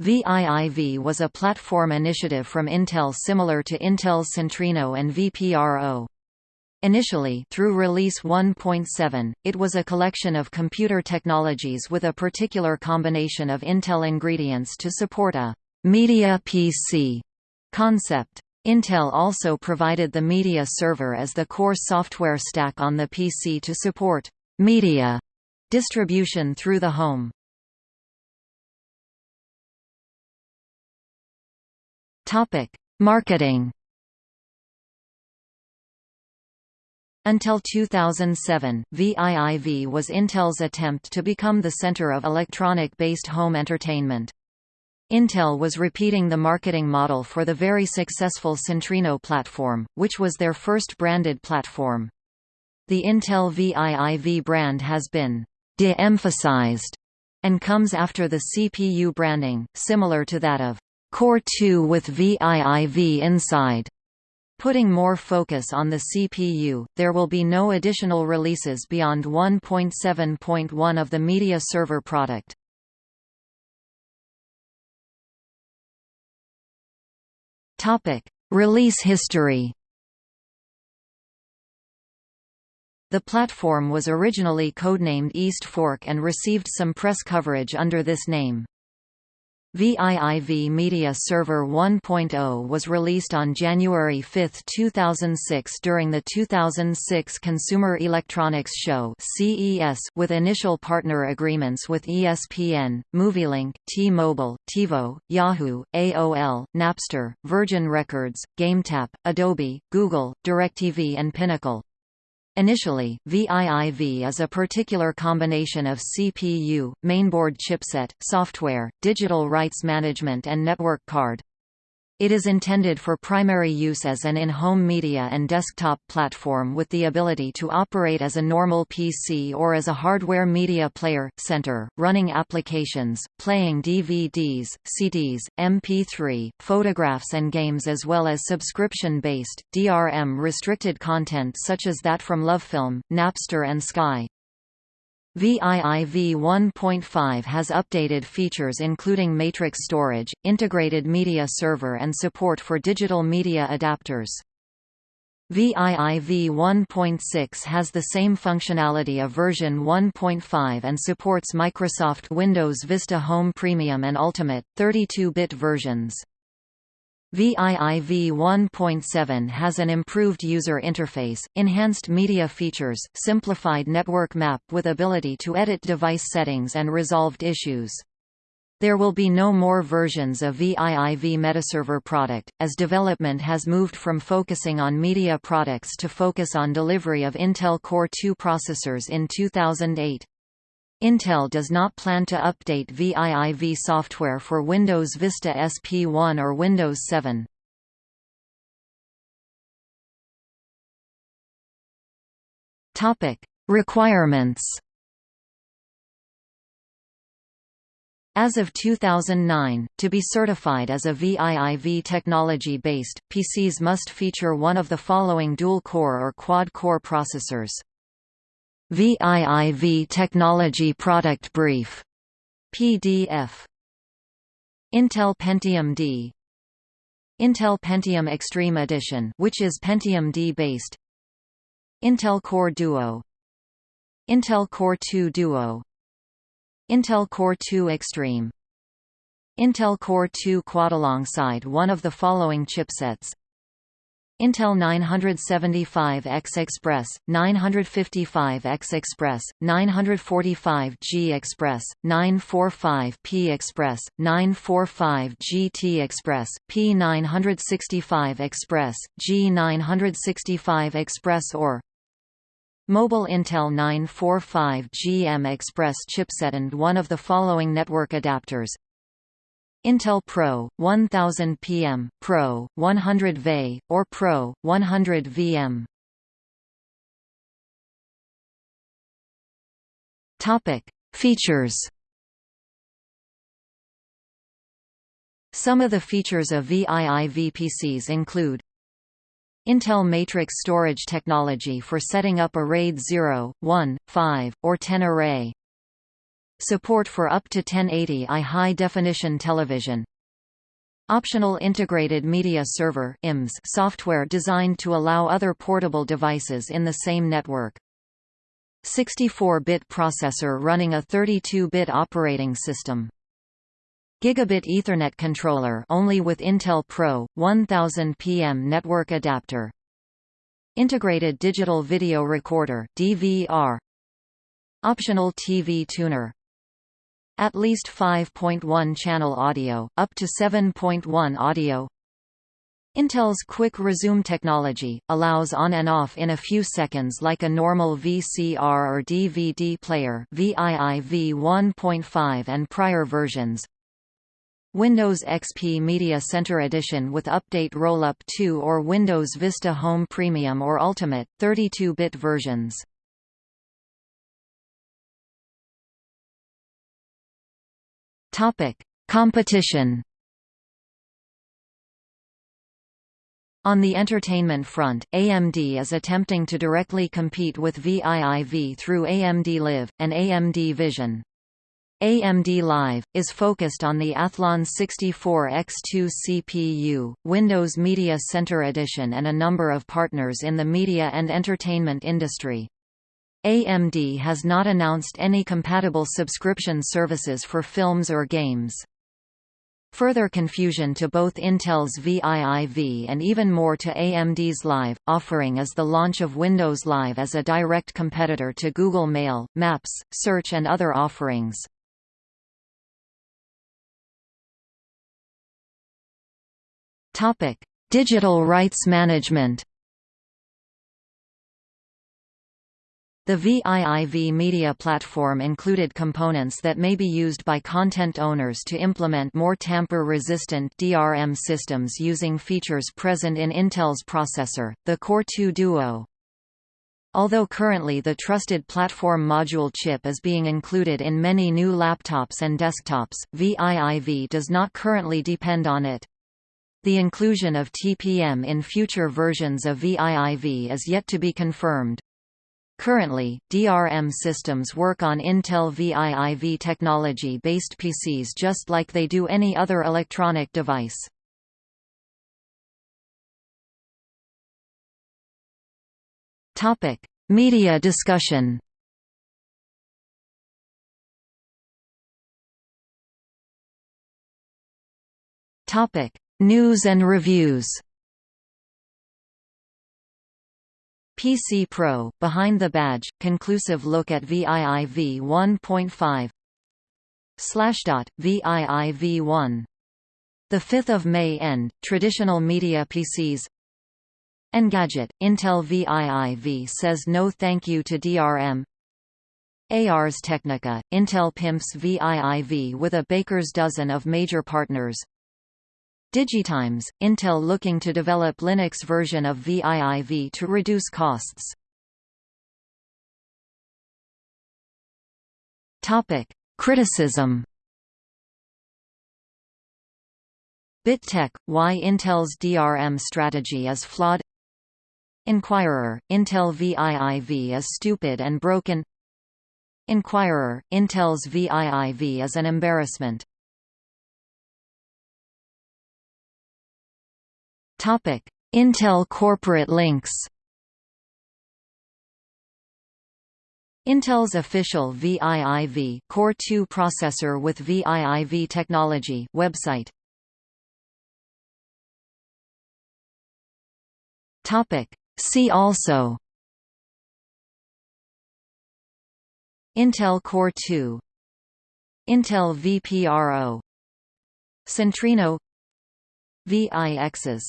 VIIV was a platform initiative from Intel similar to Intel's Centrino and VPRO. Initially through Release 1.7, it was a collection of computer technologies with a particular combination of Intel ingredients to support a «media PC» concept. Intel also provided the media server as the core software stack on the PC to support «media» distribution through the home. Topic: Marketing. Until 2007, VIIV was Intel's attempt to become the center of electronic-based home entertainment. Intel was repeating the marketing model for the very successful Centrino platform, which was their first branded platform. The Intel VIIV brand has been de-emphasized and comes after the CPU branding, similar to that of Core 2 with VIIV inside. Putting more focus on the CPU, there will be no additional releases beyond 1.7.1 of the media server product. Topic: Release history. The platform was originally codenamed East Fork and received some press coverage under this name. VIIV Media Server 1.0 was released on January 5, 2006 during the 2006 Consumer Electronics Show CES with initial partner agreements with ESPN, MovieLink, T-Mobile, TiVo, Yahoo, AOL, Napster, Virgin Records, GameTap, Adobe, Google, DirecTV and Pinnacle. Initially, VIIV is a particular combination of CPU, mainboard chipset, software, digital rights management and network card. It is intended for primary use as an in-home media and desktop platform with the ability to operate as a normal PC or as a hardware media player, center, running applications, playing DVDs, CDs, MP3, photographs and games as well as subscription-based, DRM-restricted content such as that from LoveFilm, Napster and Sky. VIIV 1.5 has updated features including matrix storage, integrated media server and support for digital media adapters. VIIV 1.6 has the same functionality of version 1.5 and supports Microsoft Windows Vista Home Premium and Ultimate, 32-bit versions. VIIV 1.7 has an improved user interface, enhanced media features, simplified network map with ability to edit device settings and resolved issues. There will be no more versions of VIIV Media Server product, as development has moved from focusing on media products to focus on delivery of Intel Core 2 processors in 2008. Intel does not plan to update VIIV software for Windows Vista SP1 or Windows 7. Topic: Requirements. As of 2009, to be certified as a VIIV technology-based, PCs must feature one of the following dual-core or quad-core processors. VIIV Technology Product Brief. PDF Intel Pentium D. Intel Pentium Extreme Edition which is Pentium D based. Intel Core Duo. Intel Core 2 Duo. Intel Core 2 Extreme. Intel Core 2 Quad alongside one of the following chipsets Intel 975X Express, 955X Express, 945G Express, 945P Express, 945GT Express, P965 Express, G965 Express or Mobile Intel 945GM Express chipset and one of the following network adapters Intel Pro 1000 PM, Pro 100 VE, or Pro 100 VM. Topic: Features. Some of the features of VIIV PCs include Intel Matrix storage technology for setting up a RAID 0, 1, 5, or 10 array Support for up to 1080i high-definition television Optional Integrated Media Server IMS software designed to allow other portable devices in the same network. 64-bit processor running a 32-bit operating system. Gigabit Ethernet controller only with Intel Pro 1000 PM network adapter. Integrated digital video recorder DVR. Optional TV tuner at least 5.1 channel audio, up to 7.1 audio Intel's Quick Resume technology, allows on and off in a few seconds like a normal VCR or DVD player VIIV 1.5 and prior versions. Windows XP Media Center Edition with Update Rollup 2 or Windows Vista Home Premium or Ultimate, 32-bit versions. Competition. On the entertainment front, AMD is attempting to directly compete with VIIV through AMD Live, and AMD Vision. AMD Live, is focused on the Athlon 64X2 CPU, Windows Media Center Edition and a number of partners in the media and entertainment industry. AMD has not announced any compatible subscription services for films or games. Further confusion to both Intel's VIIV and even more to AMD's Live, offering is the launch of Windows Live as a direct competitor to Google Mail, Maps, Search and other offerings. Digital rights management The VIIV media platform included components that may be used by content owners to implement more tamper-resistant DRM systems using features present in Intel's processor, the Core 2 Duo. Although currently the trusted platform module chip is being included in many new laptops and desktops, VIIV does not currently depend on it. The inclusion of TPM in future versions of VIIV is yet to be confirmed. Currently, DRM systems work on Intel VIIV technology-based PCs just like they do any other electronic device. Topic: Media discussion. Topic: News and reviews. PC Pro, Behind the Badge, conclusive look at VIIV 1.5 Slashdot, VIIV1. the 5th of May End, Traditional Media PCs Engadget, Intel VIIV says no thank you to DRM Ars Technica, Intel pimps VIIV with a baker's dozen of major partners Digitimes, Intel looking to develop Linux version of VIIV to reduce costs. Topic: Criticism. BitTech: Why Intel's DRM strategy is flawed. Inquirer: Intel VIIV is stupid and broken. Inquirer: Intel's VIIV is an embarrassment. Intel corporate links. Intel's official VIIV Core 2 processor with VIIV technology website. Topic: See also Intel Core 2 Intel VPRO Centrino VIXs